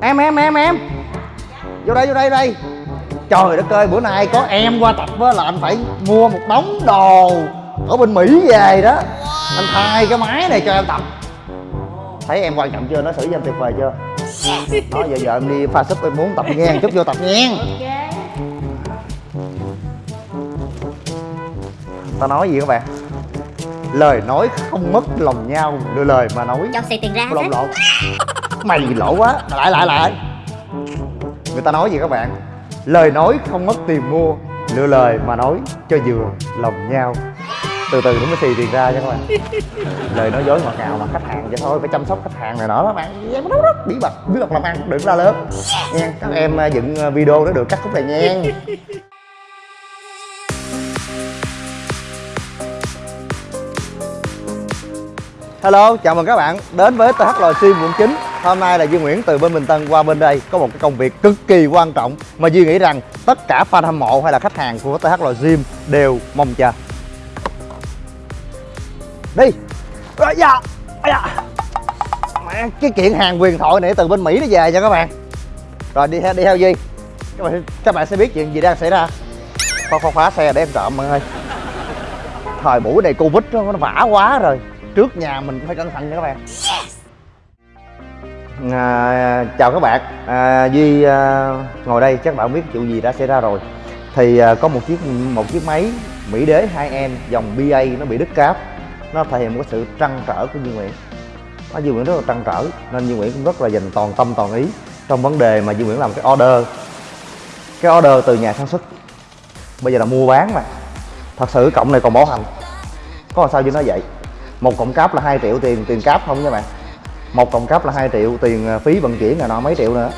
em em em em. Vô đây vô đây đây. Trời đất ơi bữa nay có em qua tập á là anh phải mua một đống đồ ở bên mỹ về đó. Anh thay cái máy này cho em tập. Thấy em quan trọng chưa? Nó xử cho em tuyệt vời chưa? Đó giờ giờ em đi pha súp em muốn tập ngang chút vô tập ngang. Ta nói gì các bạn? Lời nói không mất lòng nhau đưa lời mà nói cho xì tiền ra lộn lộn mày lỗ quá. Lại lại lại. Người ta nói gì các bạn? Lời nói không mất tiền mua lựa lời mà nói cho vừa lòng nhau. Từ từ nó mới xì tiền ra nha các bạn. Lời nói dối ngọt ngào mà khách hàng vậy thôi phải chăm sóc khách hàng này đó các bạn. Em nó rất bí mật bí mật làm ăn đừng ra lớn. Nha các em à, dựng à, video nó được cắt khúc này nha. Hello, chào mừng các bạn đến với TH Lò Sim quận 9 Hôm nay là Duy Nguyễn từ bên Bình Tân qua bên đây. Có một cái công việc cực kỳ quan trọng Mà Duy nghĩ rằng tất cả fan hâm mộ hay là khách hàng của THL Gym đều mong chờ. Đi. À, dạ. Dạ Mẹ, Cái kiện hàng quyền thoại này từ bên Mỹ nó về nha các bạn. Rồi đi theo, đi theo Duy. Các bạn, các bạn sẽ biết chuyện gì đang xảy ra. Khóa, khóa, khóa xe để em trộm mọi người. Thời buổi này Covid nó nó vả quá rồi. Trước nhà mình cũng phải cẩn thận nha các bạn à, chào các bạn. À, duy à, ngồi đây chắc bạn biết chuyện gì đã xảy ra rồi. Thì à, có một chiếc một chiếc máy mỹ đế 2 m dòng ba nó bị đứt cáp. Nó thể hiện một cái sự trăn trở của duy nguyễn. Nó duy nguyễn rất là trăn trở nên duy nguyễn cũng rất là dành toàn tâm toàn ý trong vấn đề mà duy nguyễn làm cái order. Cái order từ nhà sản xuất. Bây giờ là mua bán mà. Thật sự cộng này còn bảo hành. Có làm sao duy nói vậy? Một cộng cáp là 2 triệu tiền tiền cáp không nha bạn? Một còng cáp là 2 triệu tiền à, phí vận chuyển là nó mấy triệu nữa.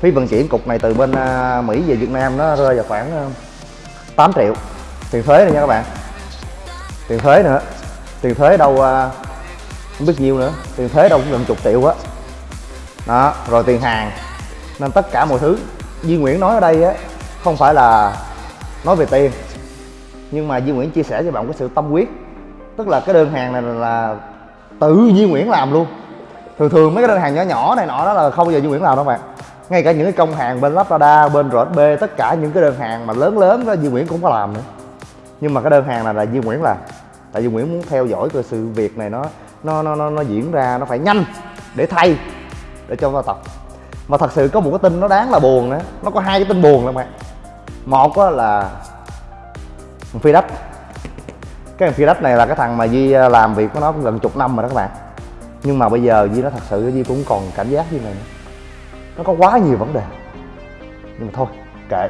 Phí vận chuyển cục này từ bên à, Mỹ về Việt Nam nó rơi vào khoảng à, 8 triệu. Tiền thuế này nha các bạn. Tiền thuế nữa. Tiền thuế đâu không biết nhiêu nữa. Tiền thuế đâu cũng gần chục triệu á. Đó. rồi tiền hàng. Nên tất cả mọi thứ, Duy Nguyễn nói ở đây á, không phải là nói về tiền. Nhưng mà Duy Nguyễn chia sẻ cho bạn cái sự tâm huyết. Tức là cái đơn hàng này là tự Duy Nguyễn làm luôn thường thường mấy cái đơn hàng nhỏ nhỏ này nọ đó là không bao giờ Duy Nguyễn làm đâu bạn. Ngay cả những cái công hàng bên Lazada bên RSB tất cả những cái đơn hàng mà lớn lớn đó Duy Nguyễn cũng có làm nữa. Nhưng mà cái đơn hàng này là Duy Nguyễn làm. Tại Duy Nguyễn muốn theo dõi cái sự việc này nó nó nó nó, nó diễn ra nó phải nhanh để thay để cho vào tập. Mà thật sự có một cái tin nó đáng là buồn nữa. Nó có hai cái tin buồn lắm bạn. Một là phi đất cái thằng phi đất này là cái thằng mà Duy à, làm việc của nó cũng gần chục năm rồi đó các bạn nhưng mà bây giờ Duy nó thật sự, Duy cũng còn cảm giác như này nữa. Nó có quá nhiều vấn đề. Nhưng mà thôi, kệ.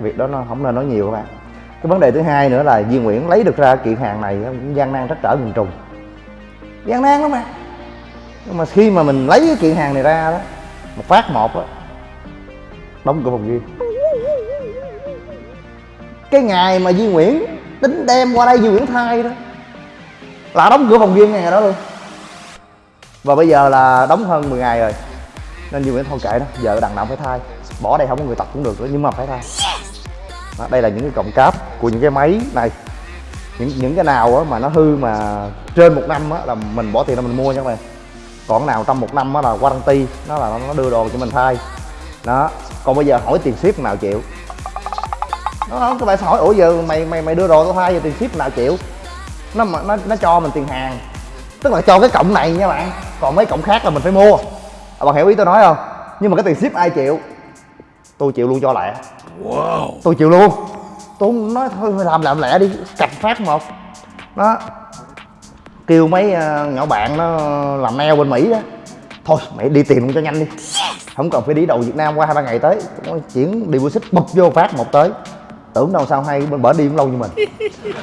Việc đó nó không nên nói nhiều các bạn. Cái vấn đề thứ hai nữa là Duy Nguyễn lấy được ra kiện hàng này cũng gian nan trắc trở miền trùng gian nan lắm mà. Nhưng mà khi mà mình lấy cái kiện hàng này ra đó, một phát một á, đóng cửa phòng riêng cái ngày mà Duy Nguyễn tính đem qua đây Duy Nguyễn thay đó, là đóng cửa phòng riêng ngày đó luôn và bây giờ là đóng hơn 10 ngày rồi. Nên nhiều Nguyễn thôi kệ đó giờ đằng nào phải thay. Bỏ đây không có người tập cũng được nữa nhưng mà phải thay. Đó, đây là những cái cọng cáp của những cái máy này. Những những cái nào mà nó hư mà trên một năm á là mình bỏ tiền ra mình mua nha các bạn. Còn nào trong một năm á là warranty nó là nó đưa đồ cho mình thay. Đó còn bây giờ hỏi tiền ship nào chịu? Nó các bạn hỏi ủa giờ mày mày mày đưa đồ tao thay giờ tiền ship nào chịu? Nó nó nó cho mình tiền hàng tức là cho cái cổng này nha bạn. Còn mấy cổng khác là mình phải mua. À, bạn hiểu ý tôi nói không? Nhưng mà cái tiền ship ai chịu? Tôi chịu luôn cho lẹ. Wow. tôi chịu luôn. Tôi nói thôi làm làm lẹ đi. Cạch phát một. Đó. Kêu mấy uh, nhỏ bạn nó làm nail bên mỹ á thôi mày đi tìm luôn cho nhanh đi. Không cần phải đi đầu việt nam qua hai ba ngày tới. Chuyển đi deposit bụp vô phát một tới. Tưởng đâu sao hay bên bển đi cũng lâu như mình.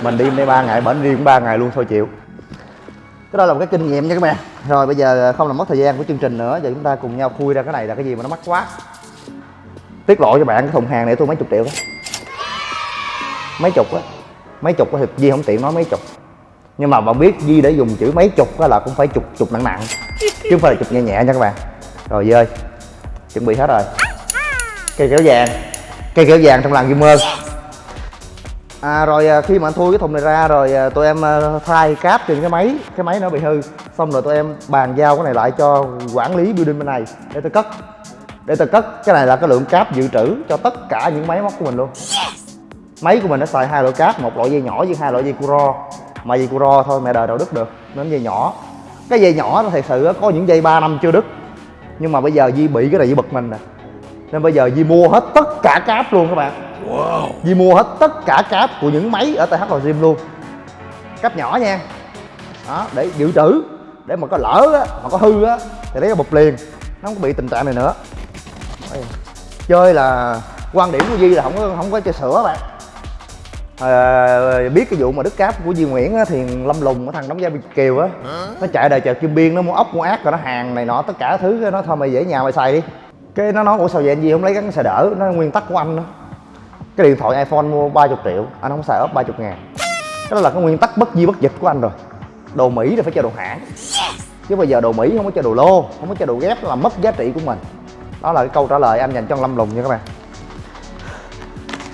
Mình đi đây ba ngày bển đi cũng ba ngày luôn thôi chịu cái đó là một cái kinh nghiệm nha các bạn. Rồi, bây giờ à, không làm mất thời gian của chương trình nữa, giờ chúng ta cùng nhau khui ra cái này là cái gì mà nó mắc quá. Tiết lộ cho bạn cái thùng hàng này tôi mấy chục triệu đó. Mấy chục á. Mấy chục á thì Di không tiện nói mấy chục. Nhưng mà bạn biết Di để dùng chữ mấy chục á là cũng phải chục chục nặng nặng. Chứ không phải là chục nhẹ nhẹ nha các bạn. Rồi dơi chuẩn bị hết rồi. Cây kéo vàng. Cây kéo vàng trong làng kim ơn à, rồi à, khi mà anh thui cái thùng này ra rồi à, tụi em à, thay cáp trên cái máy. Cái máy nó bị hư. Xong rồi tụi em bàn giao cái này lại cho quản lý building bên này để tôi cất. Để tôi cất. Cái này là cái lượng cáp dự trữ cho tất cả những máy móc của mình luôn. Máy của mình nó xài hai loại cáp một loại dây nhỏ với hai loại dây curo mà dây curo thôi mẹ đời đâu đứt được. Nên dây nhỏ. Cái dây nhỏ nó thật sự có những dây 3 năm chưa đứt. Nhưng mà bây giờ Di bị cái này Di bực mình nè. Nên bây giờ Di mua hết tất cả cáp luôn các bạn wow. Di mua hết tất cả cáp của những máy ở TH Lò Gym luôn. Cáp nhỏ nha. Đó để dự trữ để mà có lỡ á mà có hư á thì lấy cái bụp liền. Nó không có bị tình trạng này nữa. Chơi là quan điểm của Di là không có không có chơi sữa bạn. À, biết cái vụ mà đứt cáp của Duy Nguyễn á, thì Lâm Lùng cái thằng đóng vai Việt Kiều á nó chạy đời chợ Kim Biên nó mua ốc mua ác rồi nó hàng này nọ tất cả thứ nó thôi mày dễ nhà mày xài đi. Cái nó nói ủa sao vậy anh Duy không lấy gắn xài đỡ? Nó nguyên tắc của anh đó cái điện thoại iPhone mua 30 triệu anh không xài ốp 30 ngàn. Cái đó là cái nguyên tắc bất di bất dịch của anh rồi. Đồ Mỹ là phải cho đồ hãng. Chứ bây giờ đồ Mỹ không có cho đồ lô không có cho đồ ghép là mất giá trị của mình. Đó là cái câu trả lời anh dành cho Lâm Lùng nha các bạn.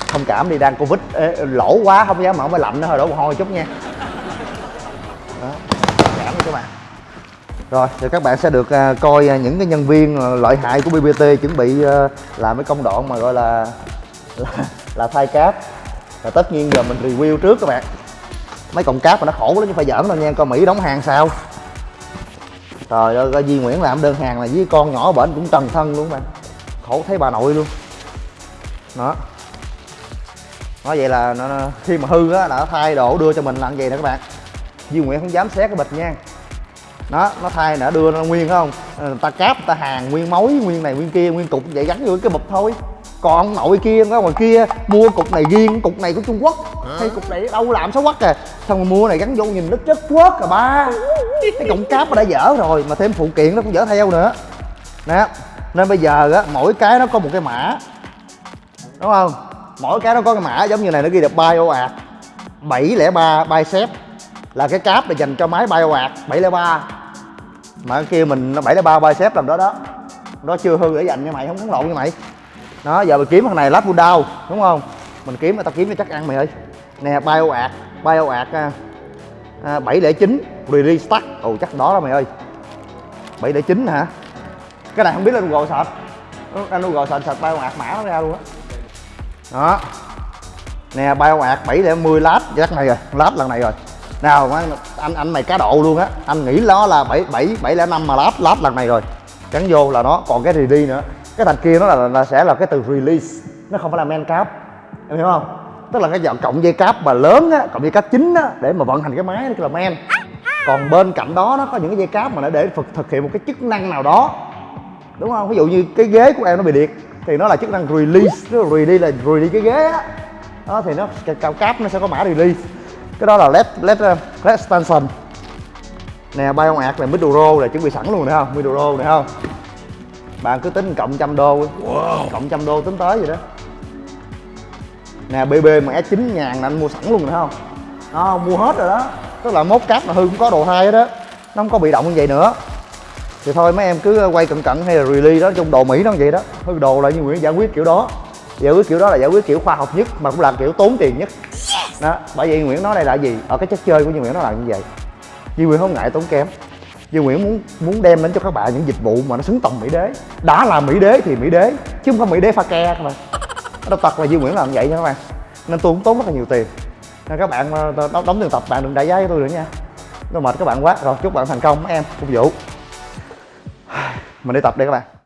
Thông cảm đi đang covid Ê, lỗ quá không dám mở máy lạnh nữa thôi đổ mồ hôi chút nha. Đó cảm các bạn. Rồi thì các bạn sẽ được uh, coi uh, những cái nhân viên uh, lợi hại của BBT chuẩn bị uh, làm cái công đoạn mà gọi là là, là thay cáp. Và tất nhiên giờ mình review trước các bạn. Mấy cọng cáp mà nó khổ lắm chứ phải giỡn đâu nha. Coi Mỹ đóng hàng sao? Trời ơi coi Duy Nguyễn làm đơn hàng là với con nhỏ bển cũng trần thân luôn bạn. Khổ thấy bà nội luôn. Đó. Nói vậy là nó, nó, khi mà hư á đã thay đổ đưa cho mình làm vậy nè các bạn. Duy Nguyễn không dám xét cái bịch nha. Đó nó thay đã đưa nó nguyên không? Ờ, người ta cáp người ta hàng nguyên mối nguyên này nguyên kia nguyên cục vậy gắn vô cái bịch thôi còn nội kia ở ngoài kia mua cục này riêng cục này của trung quốc. Hay cục này đâu làm xấu quắc à. Xong rồi mua này gắn vô nhìn nó chất quất à ba. Cái cọng cáp nó đã dở rồi mà thêm phụ kiện nó cũng dở theo nữa. Nè nên bây giờ á mỗi cái nó có một cái mã. Đúng không? Mỗi cái nó có cái mã giống như này nó ghi được bioart 703 bicep. Là cái cáp để dành cho máy bioart 703 mà cái kia mình nó 703 bicep làm đó đó. Đó chưa hư để dành cho mày không có lộn như mày đó giờ mình kiếm thằng này lát đau đúng không? Mình kiếm tao kiếm cho chắc ăn mày ơi. Nè bioart bioart à, à 709 release stack ồ ừ, chắc đó đó mày ơi. 709 hả? Cái này không biết là Google sạch, anh Google sạch search ạt mã nó ra luôn á. Đó. Nè bay ọt bảy lẻ mười lát chắc này rồi lát lần này rồi. Nào anh anh mày cá độ luôn á. Anh nghĩ nó là 7 7 705 mà lát lát lần này rồi. Cắn vô là nó còn cái đi nữa cái thành kia nó là, là sẽ là cái từ release. Nó không phải là main cáp. Em hiểu không? Tức là cái dòng cộng dây cáp mà lớn á cộng dây cáp chính á để mà vận hành cái máy nó là main còn bên cạnh đó nó có những cái dây cáp mà nó để thực, thực hiện một cái chức năng nào đó. Đúng không? Ví dụ như cái ghế của em nó bị liệt thì nó là chức năng release. Nó release là release cái ghế á. Đó thì nó cao cáp nó sẽ có mã release. Cái đó là led led ờ, led extension. Nè bay ông ạt là middle row là chuẩn bị sẵn luôn nè không? Middle row này không? Bạn cứ tính cộng trăm đô wow. cộng trăm đô tính tới vậy đó. Nè bb mà s 9 ngàn là anh mua sẵn luôn nè không? Đó mua hết rồi đó. Tức là mốt cáp là hư cũng có đồ hai đó. Nó không có bị động như vậy nữa. Thì thôi mấy em cứ quay cận cận hay là release đó trong đồ mỹ nó vậy đó. Hư đồ là như nguyễn giải quyết kiểu đó. Giải quyết kiểu đó là giải quyết kiểu khoa học nhất mà cũng là kiểu tốn tiền nhất. Đó bởi vì nguyễn nói đây là gì? Ở cái chất chơi của như nguyễn nó là như vậy. Duy Nguyễn không ngại tốn kém Duy Nguyễn muốn muốn đem đến cho các bạn những dịch vụ mà nó xứng tầm Mỹ đế. Đã là Mỹ đế thì Mỹ đế Chứ không phải Mỹ đế pha ke các bạn. Đâu tật là Duy Nguyễn làm vậy nha các bạn. Nên tôi cũng tốn rất là nhiều tiền. Nên các bạn ờ, đóng, đóng tiền tập bạn đừng đại giá với tôi nữa nha. Tôi mệt các bạn quá Rồi chúc bạn thành công mấy em phục vụ. Mình đi tập đây các bạn.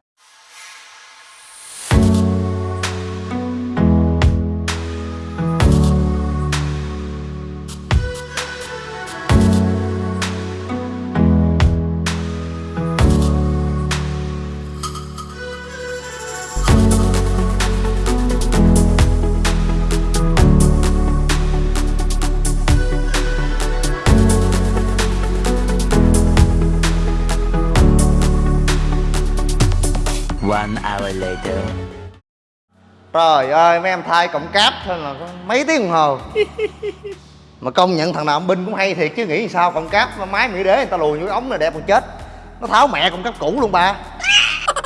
Trời ơi mấy em thay cộng cáp thôi là mấy tiếng đồng hồ. Mà công nhận thằng nào binh cũng hay thiệt chứ nghĩ sao cộng cáp máy mỹ đế người ta lùi cái ống này đẹp còn chết. Nó tháo mẹ cộng cáp cũ luôn ba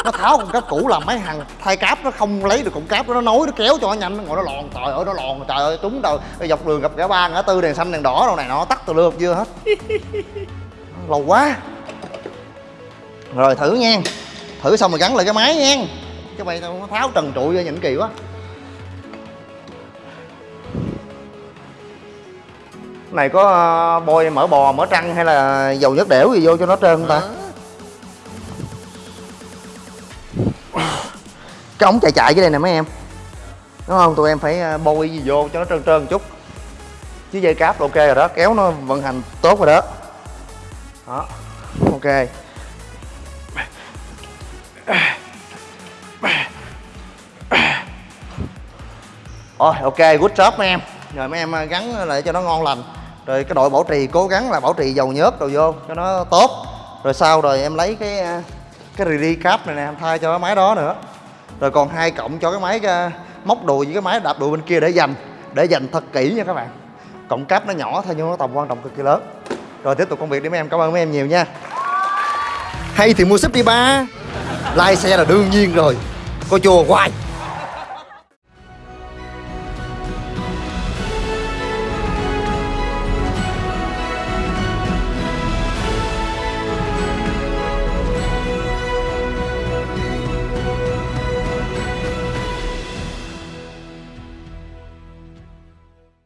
Nó tháo cộng cáp cũ làm mấy thằng thay cáp nó không lấy được cộng cáp nó nối nó kéo cho nó nhanh. Nó ngồi nó lòn trời ơi nó lòn trời ơi trúng đầu. Dọc đường gặp ngã ba ngã tư đèn xanh đèn đỏ đâu này nó tắt từ lượt chưa hết. Lâu quá. Rồi thử nha. Thử xong rồi gắn lại cái máy nha chứ bay tao tháo trần trụi ra nhìn kỳ quá. Này có ờ, bôi mỡ bò mỡ trăng hay là dầu nhất đẻo gì vô cho nó trơn không ta cái ống chạy chạy cái đây nè mấy em. Đúng không? Tụi em phải ờ, bôi gì vô cho nó trơn trơn một chút. Chứ dây cáp ok rồi đó. Kéo nó vận hành tốt rồi đó. Đó. Ok Rồi ok good job mấy em. Rồi mấy em à, gắn lại cho nó ngon lành. Rồi cái đội bảo trì cố gắng là bảo trì dầu nhớt đồ vô cho nó tốt. Rồi sau rồi em lấy cái à, cái rì cáp này nè em thay cho cái máy đó nữa. Rồi còn hai cộng cho cái máy cái, móc đùi với cái máy đạp đùi bên kia để dành Để dành thật kỹ nha các bạn. Cộng cáp nó nhỏ thôi nhưng nó tầm quan trọng cực kỳ lớn. Rồi tiếp tục công việc đi mấy em cảm ơn mấy em nhiều nha. Hay thì mua súp đi ba. Lai xe là đương nhiên rồi. Coi chùa hoài.